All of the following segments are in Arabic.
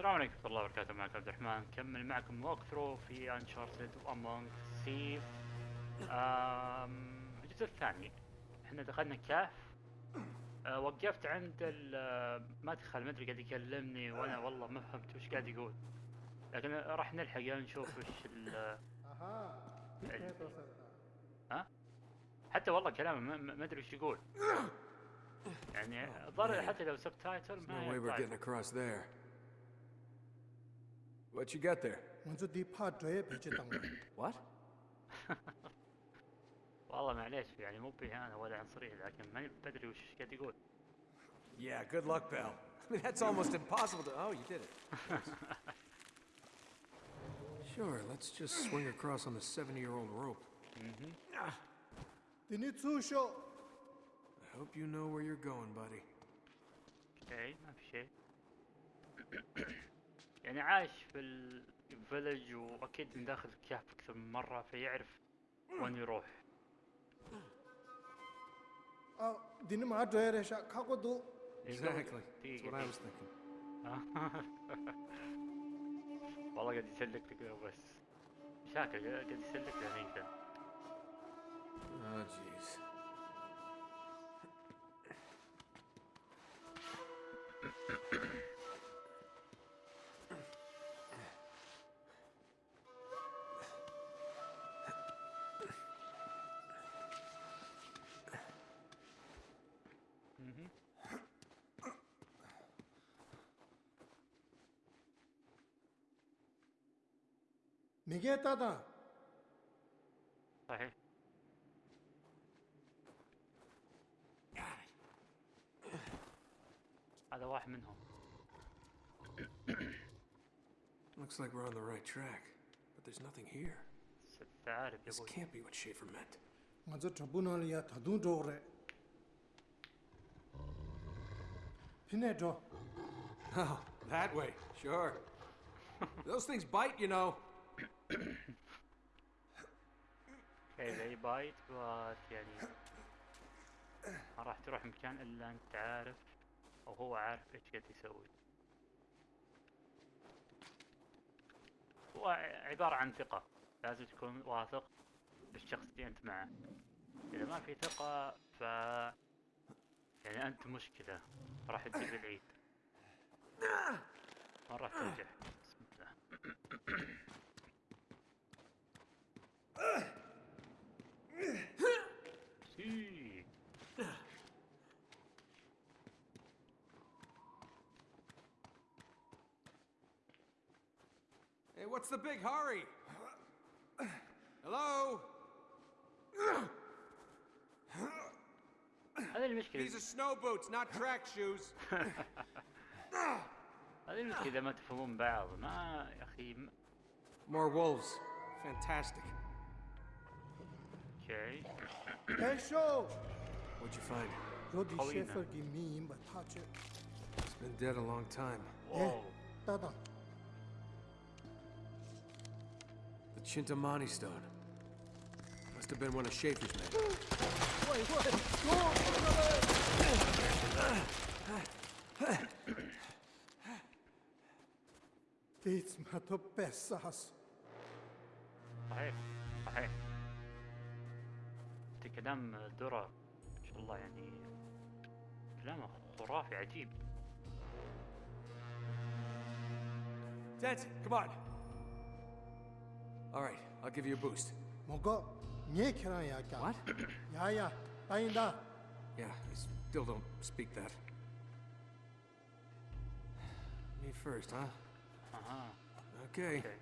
السلام عليكم ورحمة الله وبركاته. معكم عبد الرحمن. نكمل معكم ووك ثرو في انشارتد وامونج سيف الجزء الثاني. إحنا دخلنا كهف. آه وقفت عند المدخل ما أدري قاعد يكلمني وأنا والله ما فهمت وش قاعد يقول. لكن راح نلحق يعني نشوف وش ال وصلت ها؟ حتى والله كلامه ما- أدري وش يقول. يعني الظاهر حتى لو سب تايتل ما What you got there? 먼저 네 파드에 배치당 What? والله معليش يعني مو بإهانة ولا عنصرية لكن ماني بدري وش قاعد يقول Yeah, good luck, pal. I mean, that's almost impossible to. Oh, you did it. sure, let's just swing across on the 70 year old rope. ديني تسوشو I hope you know where you're going, buddy. اوكي ما في شيء يعني عايش في الفيلج وأكيد من داخل الكهف أكثر من مرة فيعرف وين يروح 아 ديني ما دويرشا كاكودو Exactly. That's دقيقة what I was thinking. والله قاعد يسلك لك بس شاكر قاعد يسلك لك Oh, jeez. 미게 따다 صحيح هذا واحد منهم Looks like we're on the right track, but there's nothing here. ست عارف يا This ابوي can't be what Schaefer meant. 먼저 저분을야 다둥 저래 Pinedo. Oh, that way, sure. Those things bite, you know. okay, they bite, but يعني ما راح تروح مكان إلا أنت عارف أو هو عارف إيش قاعد يسوي. هو عبارة عن ثقة، لازم تكون واثق بالشخص اللي أنت معه. إذا ما في ثقة ف يعني أنت مشكلة. راح تجيب العيد ما راح تنجح بسم الله سي Hey, what's the big hurry? These are snow boots, not track shoes. More wolves. Fantastic. Okay. hey, show. What'd you find? Jody Sheffer gave me but touch it. It's been dead a long time. Whoa. The Chintamani stone. Must have been one of Schaefer's men. Wait, what? Nic ma to bez sens. صحيح صحيح انت كلام درر ما شاء الله يعني كلامه خرافي عجيب come on. All right, I'll give you a boost. Mongo, What? Yeah, yeah. Yeah, I still don't speak that. Me first, huh? Uh-huh. Okay. okay.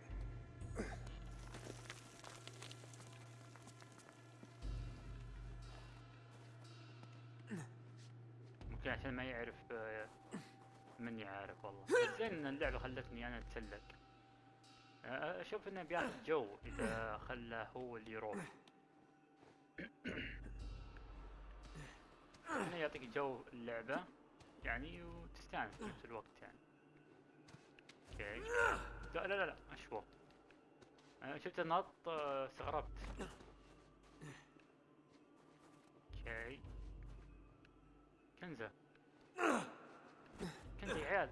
ممكن عشان ما يعرف آه، من يعرف والله زين ان اللعبة خلتني أنا أتسلق آه، أشوف إنه بياخذ جو إذا خلاه هو اللي يروح يعطيك جو اللعبة يعني وتستانس في نفس الوقت يعني. OK. لا لا لا أشوف أنا شفت النط آه، استغربت. OK. كنزة. كنزة يا عيال.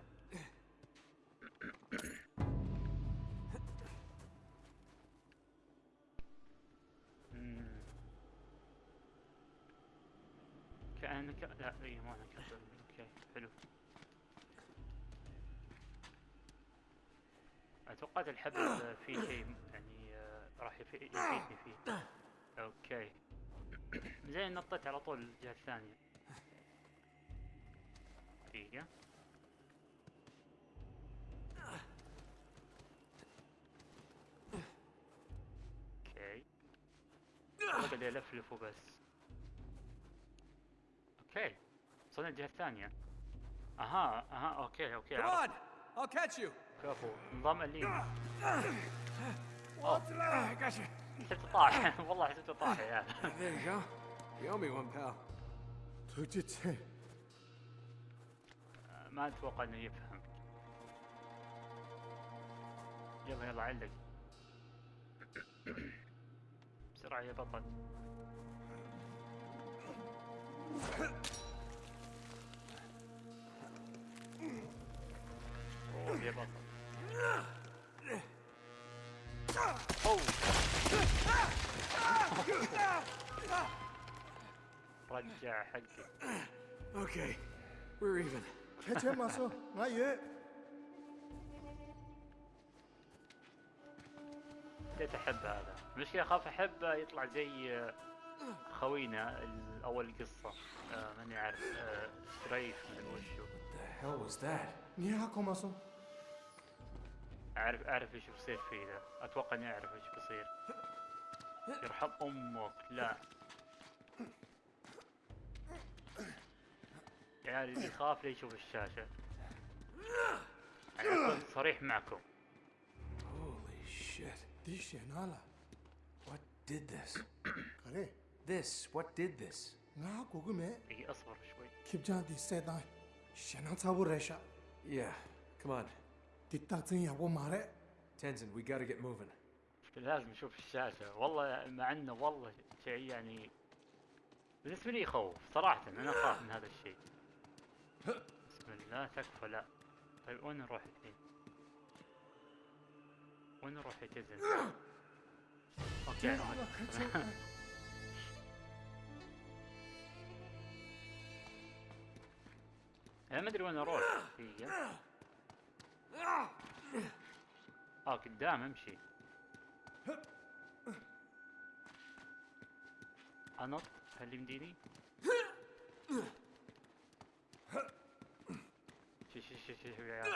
نك... لا اي ما OK حلو. اتوقعت الحبل فيه شيء يعني آه، راح يفي- يفيدني فيه. OK. زين نطيت على طول الجهة الثانية. دقيقة. OK. قاعد يلفلف وبس. OK وصلنا الجهه الثانية أها أها OK OK كمان I'll catch you. كفو انضم لي حسيت طاح والله حسيت طاح يا يومي وان بال ما أتوقع انه يفهم يلا يلا علق بسرعة يا بطل رجع حقك أوكي we're even. Catch him muscle not yet بديت أحب هذا؟ المشكلة اخاف احبه يطلع زي خوينا اول قصة. آه ماني عارف. آه، ريف من وشو هو was that? نيهاكو اعرف اعرف إيش بصير فيه ذا. أتوقع إني أعرف إيش بصير. يرحم أمك. لا. يعني اللي يخاف لا يشوف الشاشة؟ أنا صريح معكم. Holy shit. ديشي نالا What did this? this? What did this? Yeah, come on. Tenzin, we gotta get moving. لازم نشوف الشاشة والله مع إنه والله شيء يعني بالنسبة لي يخوف صراحة أنا أخاف من هذا الشيء بسم الله تكفى لا طيب وين نروح الحين؟ وين نروح يا تزن؟ أوكي أنا ما أدري وين أروح. دقيقة آه قدام أمشي. انط هل يمديني؟ شو شو شو شو يا عيال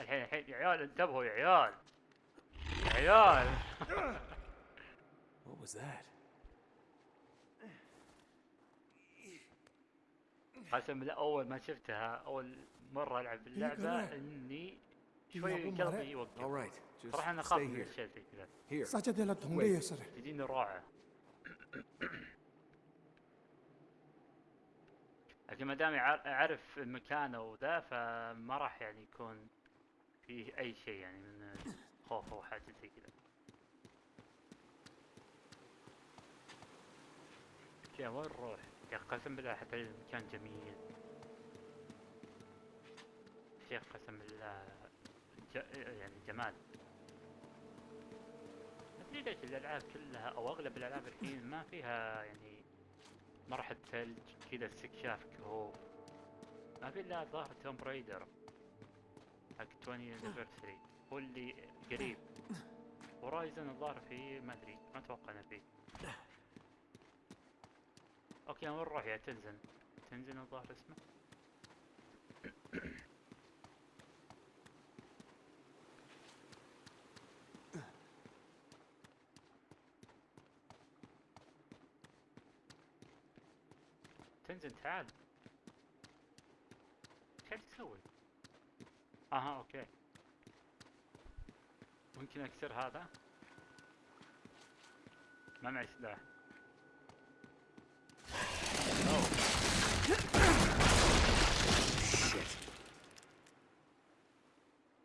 الحين الحين يا عيال انتبهوا يا عيال. يا عيال. What was that? قسم لا أول ما شفتها أول مرة ألعب باللعبة إني شوي قلبي يوقف. صراحة أنا اخاف من الشيء زي كذا. صح جد لا تهمني تجيني روعه لكن ما دام أعرف مكانه وذا فما راح يعني يكون فيه أي شيء يعني من خوف أو حاجة زي كذا. OK وين نروح؟ يا أخي قسم بالله حتى المكان جميل. شيخ قسم بالله ج... يعني جمال. ما ادري ليش الألعاب كلها أو أغلب الألعاب الحين ما فيها يعني مرحلة ثلج كذا استكشاف كهوف. ما في إلا ظاهر Tomb Raider حق 20 anniversary هو اللي قريب. Horizon الظاهر فيه ما أدري ما أتوقع إنه فيه. OK وين نروح يا تنزن؟ تنزن الظاهر اسمه. تنزل تعال. إيش قاعد تسوي؟ أها OK. ممكن أكسر هذا؟ ما معي سلاح.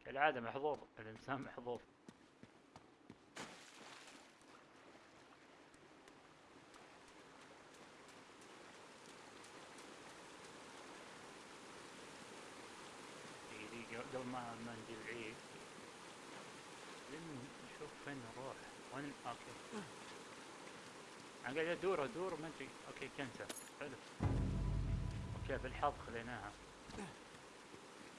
كالعادة محظوظ الإنسان محظوظ. قبل ما ما نجي العيد نشوف فين نروح. وين OK. أنا قاعد أدور أدور ما أدري. OK cancel. حلو. كيف بالحظ خذيناها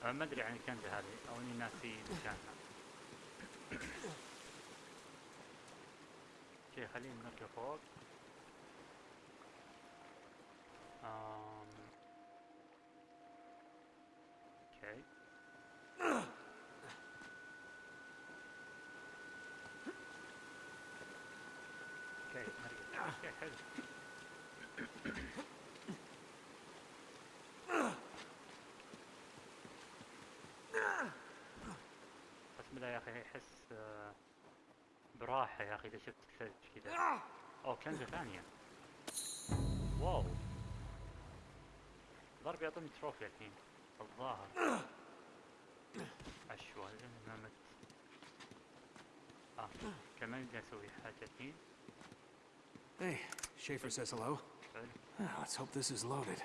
أه ما أدري عن الكنزة هذه أو إني ناسي مكانها. OK خلينا نركب فوق آم. okay okay نرقد okay حلو احس آه، براحة يا أخي إذا شفت الثلج كذا. أو كنزة ثانية. واو. ضرب يعطيني تروفي الحين. الظاهر. اشوى لين ما مت. آه كمان بدي أسوي حاجة الحين. Hey, Schaefer says hello. Ah, Let's hope this is loaded.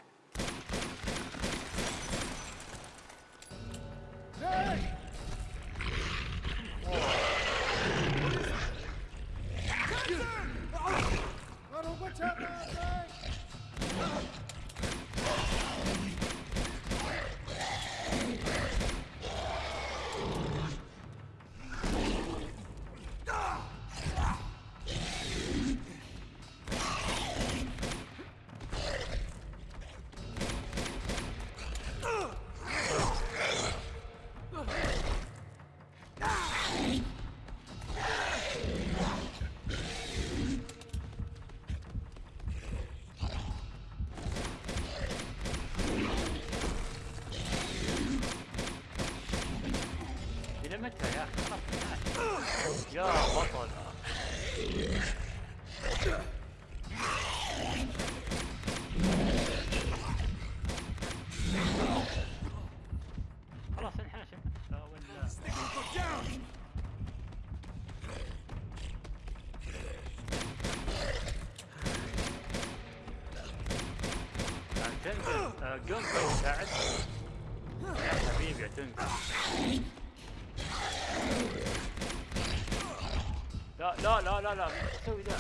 لا لا لا تسوي ذا؟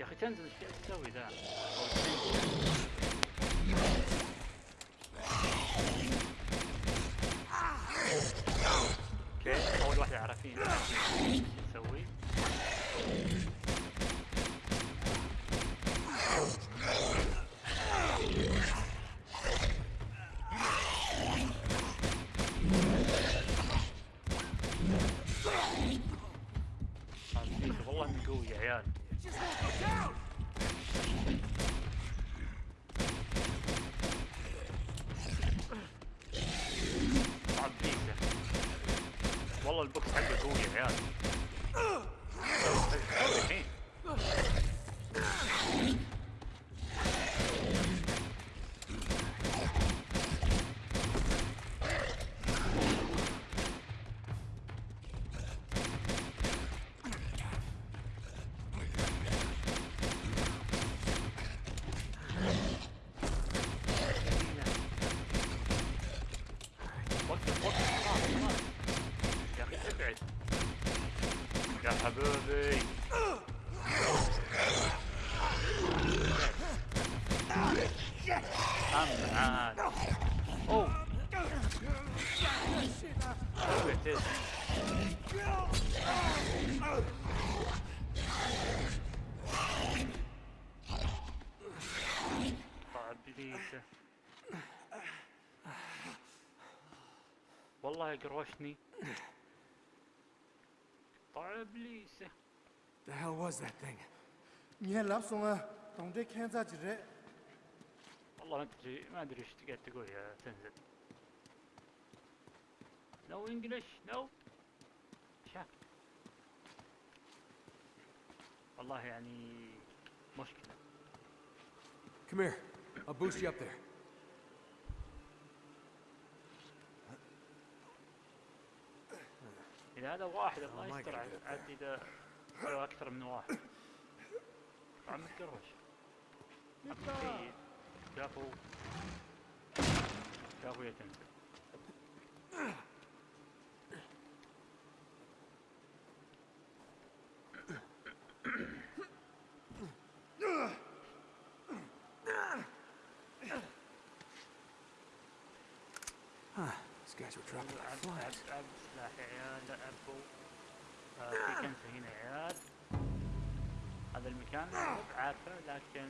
يا أخي تنزل إيش تسوي ذا؟ okay اول واحدة عارفين إيش نسوي عزيز والله انه قوي يا عيال طبعا بيسه والله البوكس حقه قوي يا عيال سوي والله قروشني طع ابليسه The hell was that thing? Yeah, لابسونا تونجي كان زاجر والله ما ادري ما ادري ايش قاعد تقول يا تنزل No English no شاك والله يعني مشكلة Come here. I'll boost you up there. إذا هذا واحد الله يستر. عاد لو أكثر من واحد. طبعا متقرش أخي كفو كفو يا تنزل عب. عب عب عيال في هنا يا عيال هذا المكان مو بعارفه لكن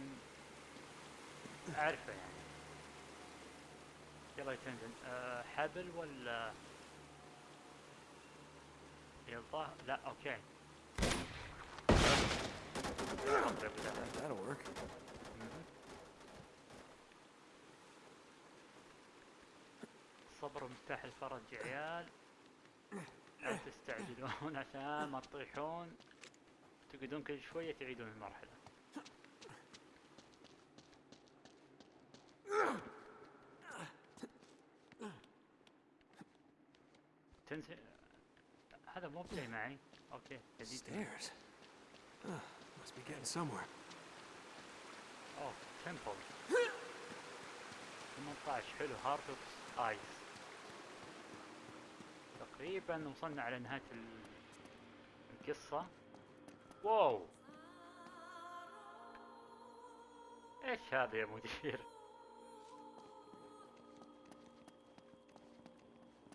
اعرفه يعني يلا تنزل آه حبل ولا يلا لا أوكي. مفتاح الفرج يا عيال. لا تستعجلون عشان ما تطيحون. تقعدون كل شوية تعيدون المرحلة. تنسى هذا مو بلاي معي. okay جديد. Must be getting somewhere. أوه temple 18 حلو. Heart of Ice تقريبا وصلنا على نهاية ال- القصة. wow. إيش هذا يا مدير؟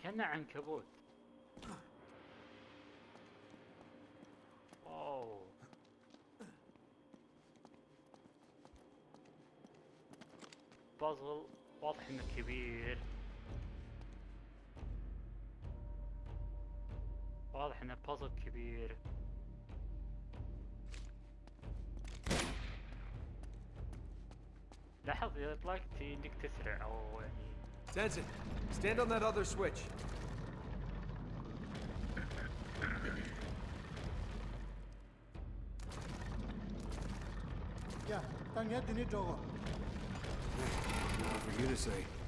كأنه عنكبوت. wow. بازل واضح إنه كبير. واضح إنه بازل كبير. لاحظ إذا طلقت انك تسرع أو يعني. سنسن stand on that other switch يا تنيا ديني جوغو for you.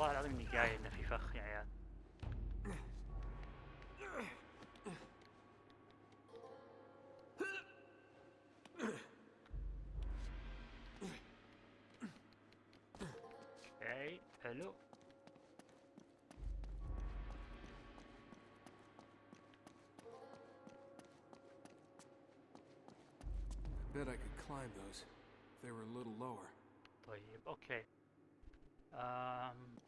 والله العظيم إني قايل إنه في فخ يا عيال. أوكي حلو I bet I could climb those. If they were a little lower. طيب أوكي. أم